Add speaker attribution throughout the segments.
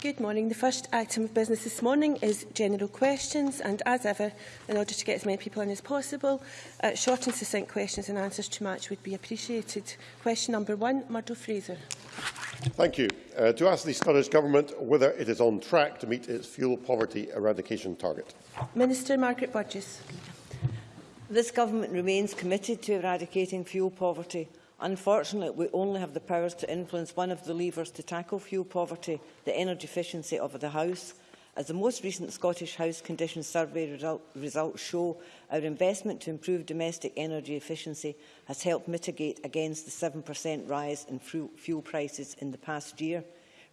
Speaker 1: Good morning. The first item of business this morning is general questions and, as ever, in order to get as many people in as possible, uh, short and succinct questions and answers to match would be appreciated. Question number one, Murdo Fraser.
Speaker 2: Thank you. Uh, to ask the Scottish Government whether it is on track to meet its fuel poverty eradication target.
Speaker 1: Minister Margaret Burgess.
Speaker 3: This Government remains committed to eradicating fuel poverty Unfortunately, we only have the powers to influence one of the levers to tackle fuel poverty, the energy efficiency of the house. As the most recent Scottish House Conditions Survey result, results show, our investment to improve domestic energy efficiency has helped mitigate against the 7% rise in fuel prices in the past year.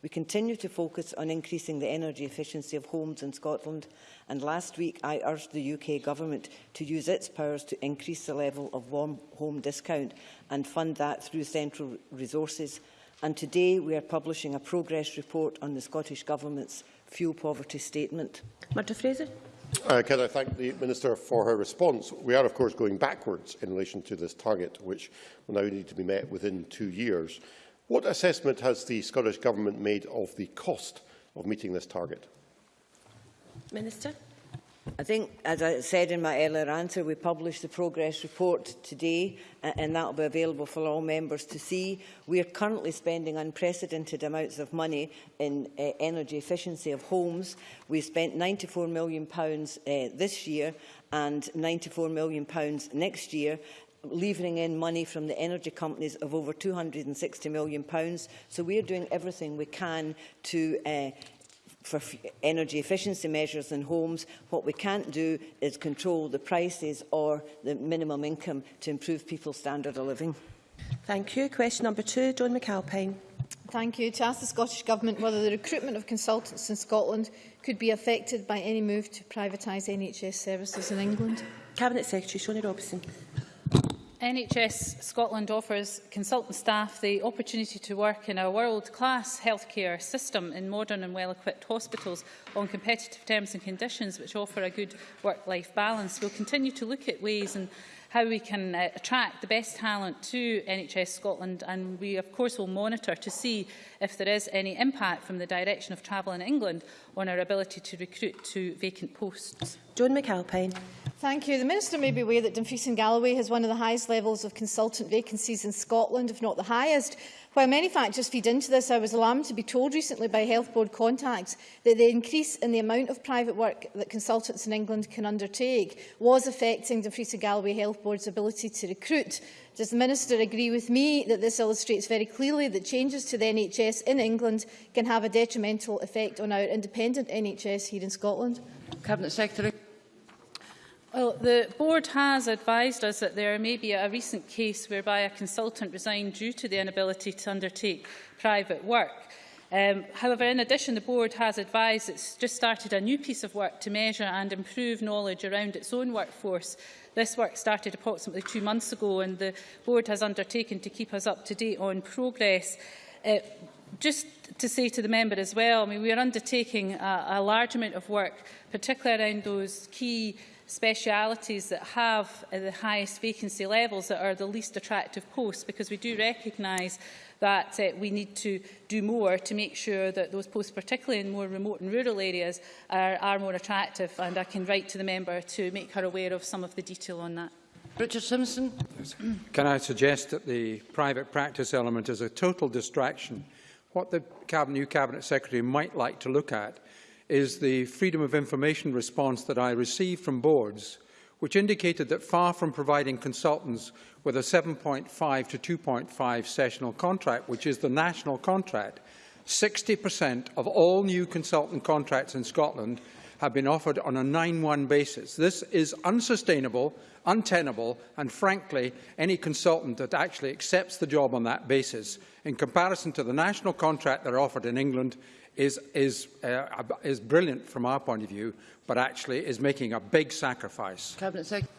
Speaker 3: We continue to focus on increasing the energy efficiency of homes in Scotland and last week I urged the UK Government to use its powers to increase the level of warm home discount and fund that through central resources. And today we are publishing a progress report on the Scottish Government's fuel poverty statement.
Speaker 1: Murdo Fraser.
Speaker 2: Uh, can I thank the Minister for her response? We are, of course, going backwards in relation to this target, which will now need to be met within two years. What assessment has the Scottish Government made of the cost of meeting this target?
Speaker 1: Minister.
Speaker 3: I think, as I said in my earlier answer, we published the progress report today and that will be available for all members to see. We are currently spending unprecedented amounts of money in uh, energy efficiency of homes. We spent £94 million pounds, uh, this year and £94 million pounds next year levering in money from the energy companies of over £260 million. Pounds. So we are doing everything we can to uh, for energy efficiency measures in homes. What we can't do is control the prices or the minimum income to improve people's standard of living.
Speaker 1: Thank you. Question number two, Joan McAlpine.
Speaker 4: Thank you. To ask the Scottish Government whether the recruitment of consultants in Scotland could be affected by any move to privatise NHS services in England.
Speaker 1: Cabinet Secretary Shona Robson.
Speaker 5: NHS Scotland offers consultant staff the opportunity to work in a world-class healthcare system in modern and well-equipped hospitals on competitive terms and conditions which offer a good work-life balance. We'll continue to look at ways and how we can uh, attract the best talent to NHS Scotland and we of course will monitor to see if there is any impact from the direction of travel in England on our ability to recruit to vacant posts.
Speaker 1: Joan McAlpine.
Speaker 4: Thank you. The Minister may be aware that Dumfries and Galloway has one of the highest levels of consultant vacancies in Scotland, if not the highest. While many factors feed into this, I was alarmed to be told recently by Health Board contacts that the increase in the amount of private work that consultants in England can undertake was affecting Dumfries and Galloway Health Board's ability to recruit. Does the Minister agree with me that this illustrates very clearly that changes to the NHS in England can have a detrimental effect on our independent NHS here in Scotland?
Speaker 6: Cabinet Secretary.
Speaker 5: Well, the board has advised us that there may be a recent case whereby a consultant resigned due to the inability to undertake private work. Um, however, in addition, the board has advised it's just started a new piece of work to measure and improve knowledge around its own workforce. This work started approximately two months ago and the board has undertaken to keep us up to date on progress. Uh, just to say to the member as well, I mean, we are undertaking a, a large amount of work, particularly around those key specialities that have uh, the highest vacancy levels that are the least attractive posts because we do recognise that uh, we need to do more to make sure that those posts, particularly in more remote and rural areas, are, are more attractive. And I can write to the member to make her aware of some of the detail on that.
Speaker 6: Richard Simpson.
Speaker 7: Can I suggest that the private practice element is a total distraction? What the cabinet, new Cabinet Secretary might like to look at is the Freedom of Information response that I received from boards, which indicated that far from providing consultants with a 7.5 to 2.5 sessional contract, which is the national contract, 60% of all new consultant contracts in Scotland have been offered on a 9-1 basis. This is unsustainable, untenable, and frankly, any consultant that actually accepts the job on that basis, in comparison to the national contract that are offered in England, is, is, uh, is brilliant from our point of view, but actually is making a big sacrifice.
Speaker 6: Cabinet Secretary.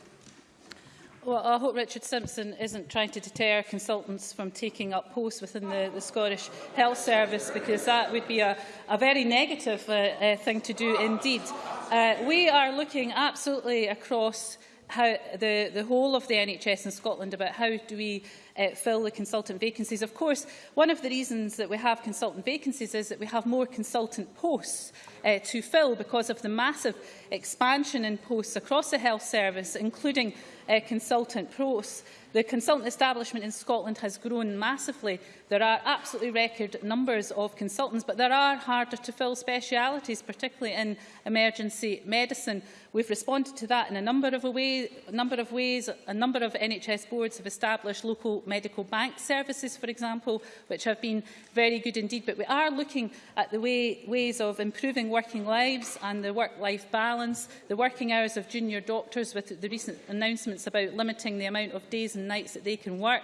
Speaker 5: Well, I hope Richard Simpson isn't trying to deter consultants from taking up posts within the, the Scottish Health Service, because that would be a, a very negative uh, uh, thing to do indeed. Uh, we are looking absolutely across how the, the whole of the NHS in Scotland about how do we uh, fill the consultant vacancies. Of course, one of the reasons that we have consultant vacancies is that we have more consultant posts uh, to fill because of the massive expansion in posts across the health service, including uh, consultant posts. The consultant establishment in Scotland has grown massively There are absolutely record numbers of consultants, but there are harder to fill specialities, particularly in emergency medicine. We've responded to that in a number of, way, a number of ways. A number of NHS boards have established local medical bank services, for example, which have been very good indeed. But we are looking at the way, ways of improving working lives and the work-life balance, the working hours of junior doctors with the recent announcements about limiting the amount of days and nights that they can work.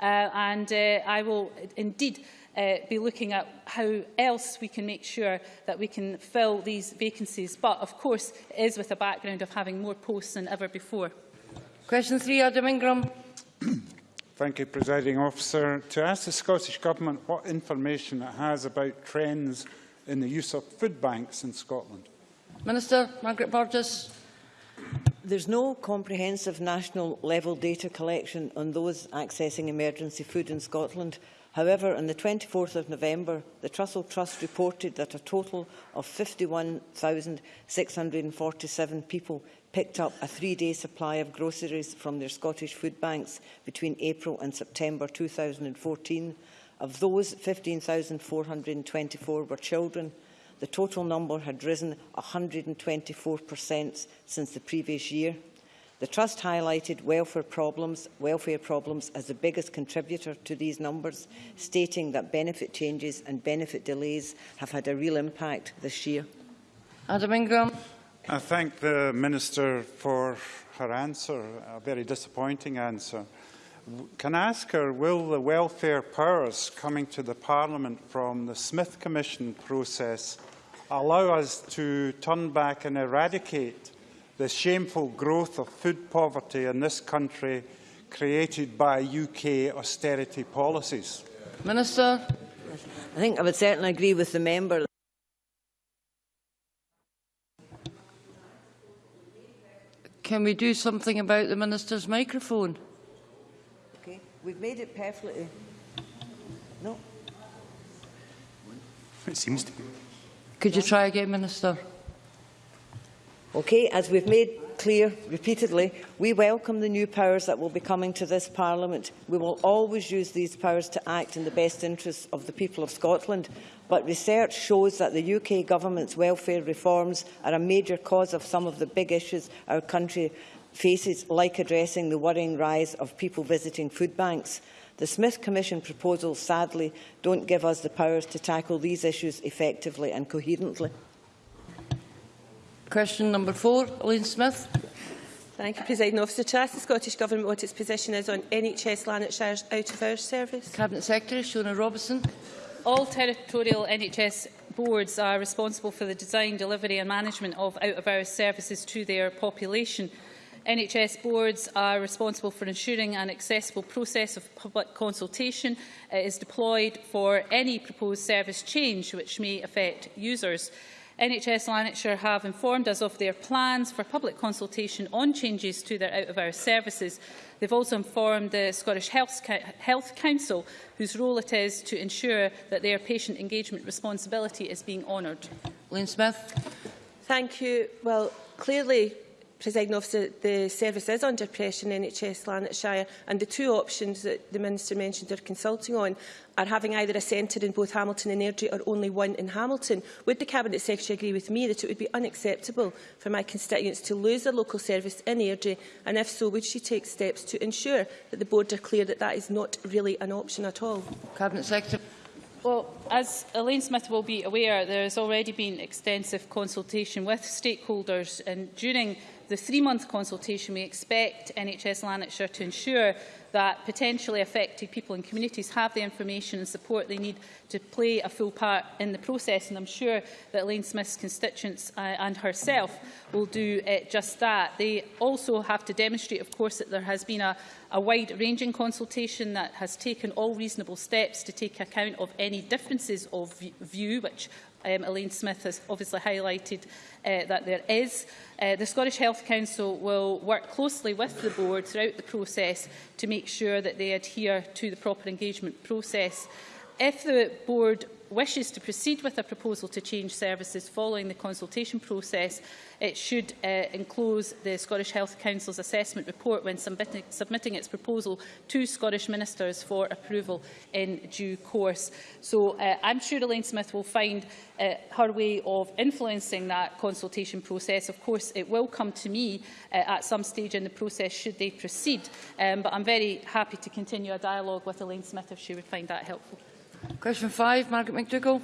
Speaker 5: Uh, and uh, I will indeed uh, be looking at how else we can make sure that we can fill these vacancies. But of course, it is with a background of having more posts than ever before.
Speaker 6: Question three, Adam Ingram.
Speaker 8: Thank you, Presiding Officer. To ask the Scottish Government what information it has about trends in the use of food banks in Scotland.
Speaker 6: Minister Margaret Burgess.
Speaker 3: There's no comprehensive national level data collection on those accessing emergency food in Scotland. However, on the 24th of November, the Trussell Trust reported that a total of 51,647 people picked up a three-day supply of groceries from their Scottish food banks between April and September 2014. Of those, 15,424 were children, the total number had risen 124% since the previous year. The Trust highlighted welfare problems, welfare problems as the biggest contributor to these numbers, stating that benefit changes and benefit delays have had a real impact this year.
Speaker 6: Adam Ingram.
Speaker 8: I thank the Minister for her answer, a very disappointing answer. Can I ask her, will the welfare powers coming to the Parliament from the Smith Commission process allow us to turn back and eradicate the shameful growth of food poverty in this country created by UK austerity policies?
Speaker 6: Minister.
Speaker 3: I think I would certainly agree with the member.
Speaker 6: Can we do something about the Minister's microphone?
Speaker 3: Okay, we've made it perfectly. No.
Speaker 9: It seems to be.
Speaker 6: Could you try again, Minister?
Speaker 3: Okay, as we've made clear repeatedly, we welcome the new powers that will be coming to this Parliament. We will always use these powers to act in the best interests of the people of Scotland. But research shows that the UK Government's welfare reforms are a major cause of some of the big issues our country faces, like addressing the worrying rise of people visiting food banks. The Smith Commission proposals, sadly, don't give us the powers to tackle these issues effectively and coherently.
Speaker 6: Question number four, Elaine Smith.
Speaker 1: Thank you, President Officer. To ask the Scottish Government what its position is on NHS Lanarkshire's out-of-hours service.
Speaker 6: Cabinet Secretary Shona Robertson.
Speaker 5: All territorial NHS boards are responsible for the design, delivery and management of out-of-hours services to their population. NHS boards are responsible for ensuring an accessible process of public consultation uh, is deployed for any proposed service change which may affect users. NHS Lanarkshire have informed us of their plans for public consultation on changes to their out-of-hours services. They've also informed the Scottish Health, Health Council, whose role it is to ensure that their patient engagement responsibility is being honoured.
Speaker 6: Elaine Smith.
Speaker 1: Thank you. Well, clearly Presiding officer, the service is under pressure in NHS Lanarkshire and the two options that the Minister mentioned are consulting on are having either a centre in both Hamilton and Airdrie or only one in Hamilton. Would the Cabinet Secretary agree with me that it would be unacceptable for my constituents to lose a local service in Airdrie and if so, would she take steps to ensure that the board are clear that that is not really an option at all?
Speaker 6: Cabinet Secretary.
Speaker 5: Well, as Elaine Smith will be aware, there has already been extensive consultation with stakeholders and during the three-month consultation, we expect NHS Lanarkshire to ensure that potentially affected people and communities have the information and support they need to play a full part in the process. And I'm sure that Elaine Smith's constituents uh, and herself will do uh, just that. They also have to demonstrate, of course, that there has been a, a wide-ranging consultation that has taken all reasonable steps to take account of any differences of view, which Um, Elaine Smith has obviously highlighted uh, that there is. Uh, the Scottish Health Council will work closely with the board throughout the process to make sure that they adhere to the proper engagement process. If the board wishes to proceed with a proposal to change services following the consultation process, it should uh, enclose the Scottish Health Council's assessment report when submitting, submitting its proposal to Scottish ministers for approval in due course. So uh, I'm sure Elaine Smith will find uh, her way of influencing that consultation process. Of course, it will come to me uh, at some stage in the process should they proceed. Um, but I'm very happy to continue a dialogue with Elaine Smith if she would find that helpful.
Speaker 6: Question five, Margaret McDougall.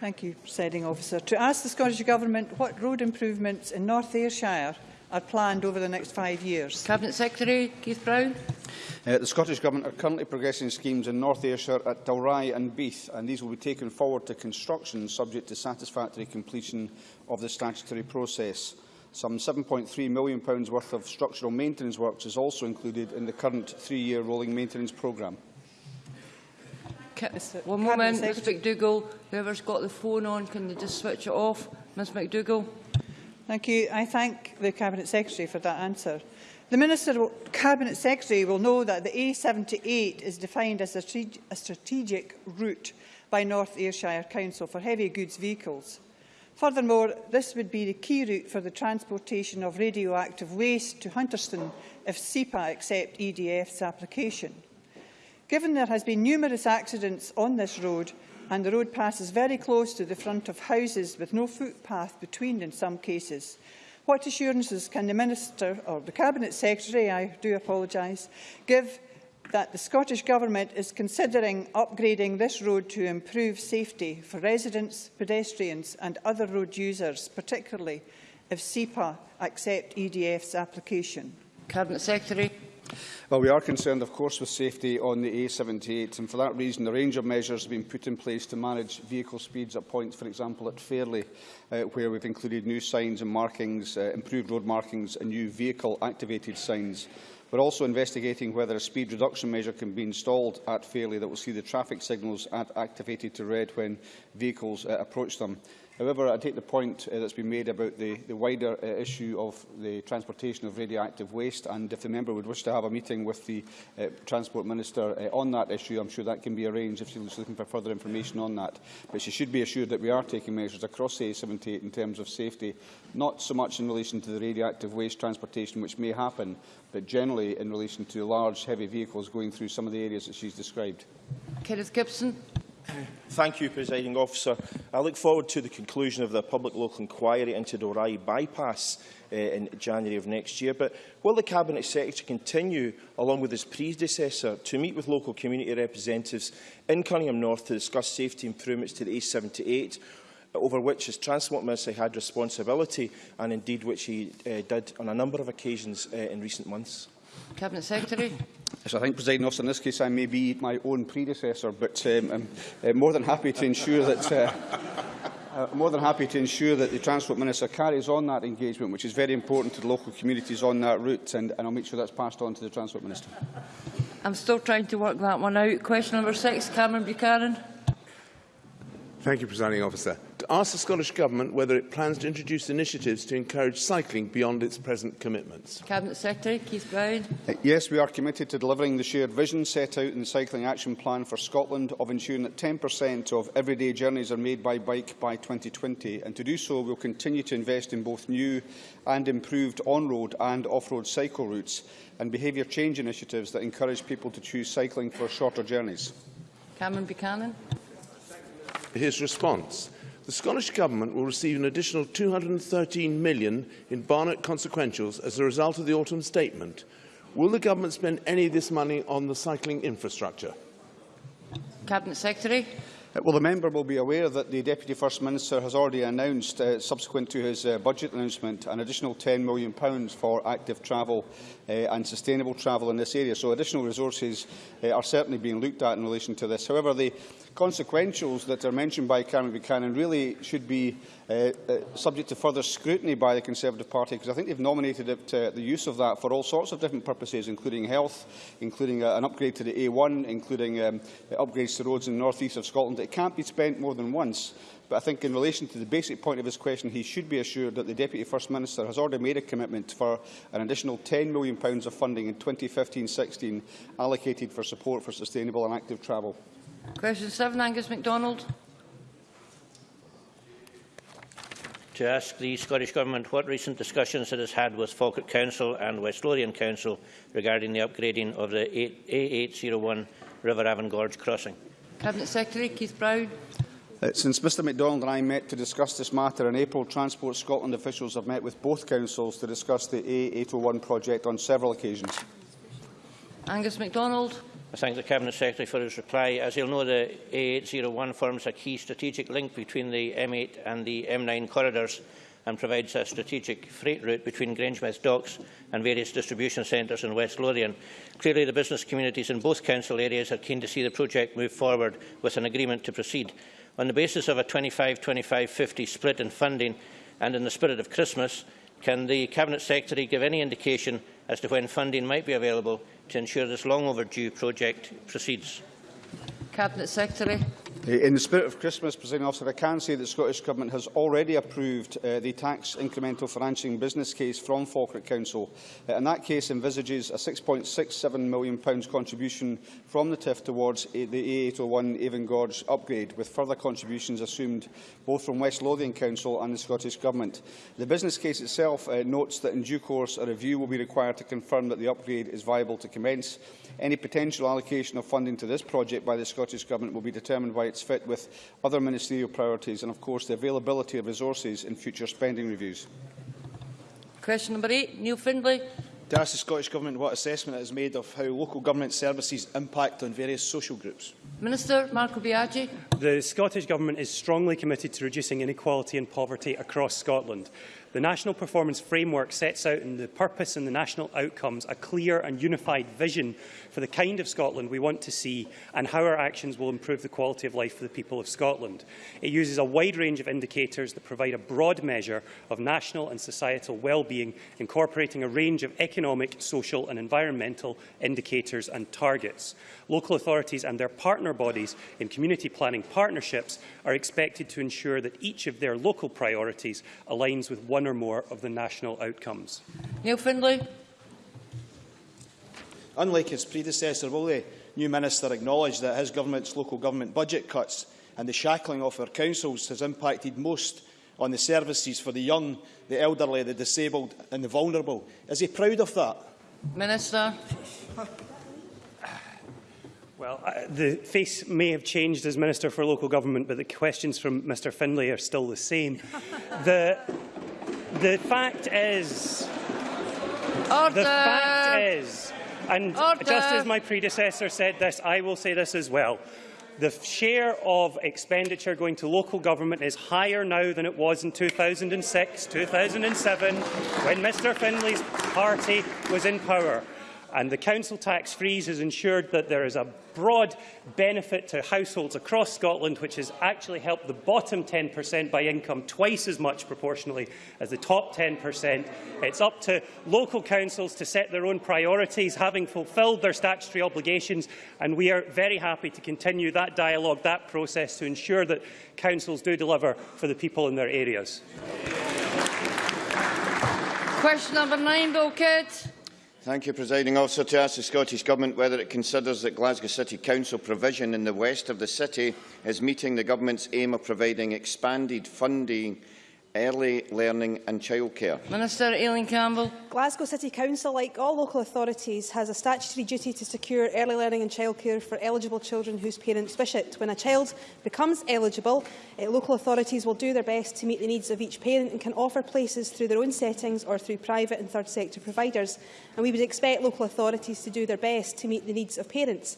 Speaker 9: Thank you, Presiding Officer. To ask the Scottish Government what road improvements in North Ayrshire are planned over the next five years.
Speaker 6: Cabinet Secretary Keith Brown.
Speaker 10: Uh, the Scottish Government are currently progressing schemes in North Ayrshire at Dalry and Beith, and these will be taken forward to construction subject to satisfactory completion of the statutory process. Some £7.3 million worth of structural maintenance works is also included in the current three-year rolling maintenance programme.
Speaker 6: One moment, Ms McDougall. Whoever's got the phone on, can they just switch it off? Ms McDougall.
Speaker 9: Thank you. I thank the Cabinet Secretary for that answer. The Minister, Cabinet Secretary will know that the A78 is defined as a, a strategic route by North Ayrshire Council for heavy goods vehicles. Furthermore, this would be the key route for the transportation of radioactive waste to Hunterston if SEPA accept EDF's application. Given there has been numerous accidents on this road and the road passes very close to the front of houses with no footpath between in some cases, what assurances can the Minister or the Cabinet Secretary, I do apologise, give that the Scottish Government is considering upgrading this road to improve safety for residents, pedestrians and other road users, particularly if SEPA accept EDF's application?
Speaker 6: Cabinet Secretary.
Speaker 10: Well, we are concerned, of course, with safety on the A78, and for that reason, a range of measures have been put in place to manage vehicle speeds at points, for example, at Fairley, uh, where we've included new signs and markings, uh, improved road markings and new vehicle-activated signs. We're also investigating whether a speed reduction measure can be installed at Fairley that will see the traffic signals activated to red when vehicles uh, approach them. However, I take the point uh, that's been made about the, the wider uh, issue of the transportation of radioactive waste, and if the member would wish to have a meeting with the uh, Transport Minister uh, on that issue, I'm sure that can be arranged if she she's looking for further information on that. But she should be assured that we are taking measures across the A78 in terms of safety, not so much in relation to the radioactive waste transportation, which may happen, but generally in relation to large, heavy vehicles going through some of the areas that she's described.
Speaker 6: Kenneth Gibson.
Speaker 11: Thank you, Presiding Officer. I look forward to the conclusion of the public local inquiry into the Dalry bypass uh, in January of next year. But will the Cabinet Secretary continue, along with his predecessor, to meet with local community representatives in Cunninghame North to discuss safety improvements to the A78, over which his Transport Minister had responsibility and indeed which he uh, did on a number of occasions uh, in recent months?
Speaker 6: Cabinet Secretary.
Speaker 10: As I think, presiding officer, in this case I may be my own predecessor, but um, I'm uh, more than happy to ensure that uh, Uh, more than happy to ensure that the Transport Minister carries on that engagement, which is very important to the local communities on that route, and, and I'll make sure that's passed on to the Transport Minister.
Speaker 6: I'm still trying to work that one out. Question number six, Cameron Buchanan.
Speaker 12: Thank you, Presiding Officer. To ask the Scottish Government whether it plans to introduce initiatives to encourage cycling beyond its present commitments.
Speaker 6: Cabinet Secretary Keith Brown.
Speaker 10: Uh, yes, we are committed to delivering the shared vision set out in the Cycling Action Plan for Scotland of ensuring that 10% of everyday journeys are made by bike by 2020. And to do so, we will continue to invest in both new and improved on-road and off-road cycle routes and behaviour change initiatives that encourage people to choose cycling for shorter journeys.
Speaker 6: Cameron Buchanan
Speaker 12: his response. the Scottish Government will receive an additional £213 million in Barnett consequentials as a result of the autumn statement. Will the Government spend any of this money on the cycling infrastructure?
Speaker 6: Cabinet Secretary.
Speaker 10: Well, the member will be aware that the Deputy First Minister has already announced, uh, subsequent to his uh, budget announcement, an additional £10 million for active travel uh, and sustainable travel in this area. So additional resources uh, are certainly being looked at in relation to this. However, the consequentials that are mentioned by Cameron Buchanan really should be uh, uh, subject to further scrutiny by the Conservative Party, because I think they've nominated it, uh, the use of that for all sorts of different purposes, including health, including uh, an upgrade to the A1, including um, upgrades to roads in the north east of Scotland. It can't be spent more than once. But I think in relation to the basic point of his question, he should be assured that the Deputy First Minister has already made a commitment for an additional £10 million of funding in 2015-16 allocated for support for sustainable and active travel.
Speaker 6: Question 7, Angus MacDonald.
Speaker 13: To ask the Scottish Government what recent discussions it has had with Falkirk Council and West Lothian Council regarding the upgrading of the A801 River Avon Gorge crossing.
Speaker 6: Cabinet Secretary Keith Brown.
Speaker 10: Uh, since Mr MacDonald and I met to discuss this matter in April, Transport Scotland officials have met with both councils to discuss the A801 project on several occasions.
Speaker 6: Angus MacDonald.
Speaker 13: I thank the Cabinet Secretary for his reply. As you'll know, the A801 forms a key strategic link between the M8 and the M9 corridors and provides a strategic freight route between Grangemouth docks and various distribution centres in West Lothian. Clearly, the business communities in both council areas are keen to see the project move forward with an agreement to proceed. On the basis of a 25-25-50 split in funding and in the spirit of Christmas, can the Cabinet Secretary give any indication as to when funding might be available to ensure this long overdue project proceeds.
Speaker 6: Cabinet Secretary.
Speaker 10: Eh, in the spirit of Christmas, President Officer, I can say that the Scottish Government has already approved uh, the tax incremental financing business case from Falkirk Council. Uh, and that case envisages a £6.67 million contribution from the TIF towards uh, the A801 Avon Gorge upgrade, with further contributions assumed both from West Lothian Council and the Scottish Government. The business case itself uh, notes that in due course a review will be required to confirm that the upgrade is viable to commence. Any potential allocation of funding to this project by the Scottish Government will be determined by its fit with other ministerial priorities and, of course, the availability of resources in future spending reviews.
Speaker 6: Question number eight, Neil Findlay.
Speaker 14: To ask the Scottish Government what assessment it has made of how local government services impact on various social groups.
Speaker 6: Minister Marco Biaggi.
Speaker 15: The Scottish Government is strongly committed to reducing inequality and poverty across Scotland. The National Performance Framework sets out in the purpose and the national outcomes a clear and unified vision for the kind of Scotland we want to see and how our actions will improve the quality of life for the people of Scotland. It uses a wide range of indicators that provide a broad measure of national and societal well-being, incorporating a range of economic, social and environmental indicators and targets. Local authorities and their partner bodies in community planning partnerships are expected to ensure that each of their local priorities aligns with one or more of the national outcomes.
Speaker 6: Neil Findlay.
Speaker 14: Unlike his predecessor, will the new minister acknowledge that his government's local government budget cuts and the shackling of our councils has impacted most on the services for the young, the elderly, the disabled and the vulnerable? Is he proud of that?
Speaker 6: Minister.
Speaker 15: Well, uh, the face may have changed as Minister for Local Government, but the questions from Mr Findlay are still the same. the, the fact is...
Speaker 6: Order.
Speaker 15: The fact is, and
Speaker 6: Order.
Speaker 15: just as my predecessor said this, I will say this as well. The share of expenditure going to local government is higher now than it was in 2006, 2007, when Mr Findlay's party was in power and the council tax freeze has ensured that there is a broad benefit to households across Scotland, which has actually helped the bottom 10% by income twice as much proportionally as the top 10%. It's up to local councils to set their own priorities, having fulfilled their statutory obligations, and we are very happy to continue that dialogue, that process, to ensure that councils do deliver for the people in their areas.
Speaker 6: Question number nine, Bill Kidd.
Speaker 16: Thank you, Presiding Officer. To ask the Scottish Government whether it considers that Glasgow City Council provision in the west of the city is meeting the Government's aim of providing expanded funding early learning and childcare.
Speaker 6: Minister Aileen Campbell.
Speaker 17: Glasgow City Council, like all local authorities, has a statutory duty to secure early learning and childcare for eligible children whose parents wish it. When a child becomes eligible, uh, local authorities will do their best to meet the needs of each parent and can offer places through their own settings or through private and third sector providers. And we would expect local authorities to do their best to meet the needs of parents.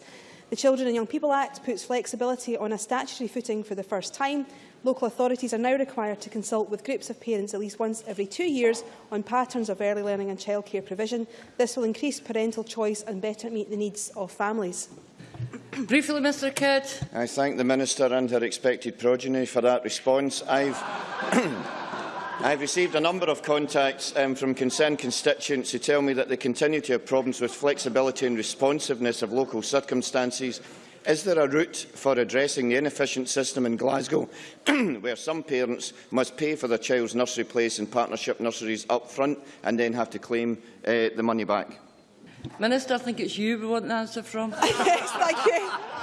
Speaker 17: The Children and Young People Act puts flexibility on a statutory footing for the first time. Local authorities are now required to consult with groups of parents at least once every two years on patterns of early learning and childcare provision. This will increase parental choice and better meet the needs of families.
Speaker 6: Briefly, Mr Kidd.
Speaker 16: I thank the Minister and her expected progeny for that response. I've I've received a number of contacts um, from concerned constituents who tell me that they continue to have problems with flexibility and responsiveness of local circumstances. Is there a route for addressing the inefficient system in Glasgow where some parents must pay for their child's nursery place in partnership nurseries up front and then have to claim uh, the money back?
Speaker 6: Minister, I think it's you we want an answer from.
Speaker 17: yes, thank you.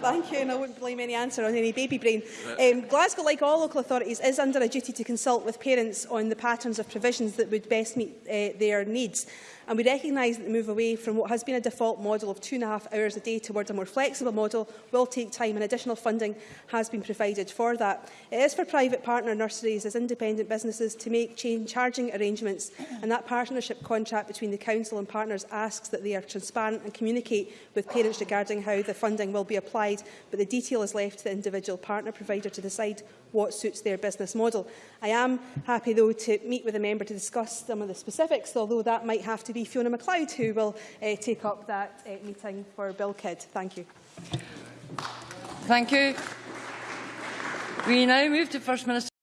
Speaker 17: Thank you, and I wouldn't blame any answer on any baby brain. Um, Glasgow, like all local authorities, is under a duty to consult with parents on the patterns of provisions that would best meet uh, their needs and we recognise that the move away from what has been a default model of two and a half hours a day towards a more flexible model will take time, and additional funding has been provided for that. It is for private partner nurseries as independent businesses to make change charging arrangements, and that partnership contract between the Council and partners asks that they are transparent and communicate with parents regarding how the funding will be applied, but the detail is left to the individual partner provider to decide what suits their business model. I am happy, though, to meet with a member to discuss some of the specifics, although that might have to be Fiona MacLeod, who will uh, take up that uh, meeting for Bill Kidd. Thank you.
Speaker 6: Thank you. We now move to First Minister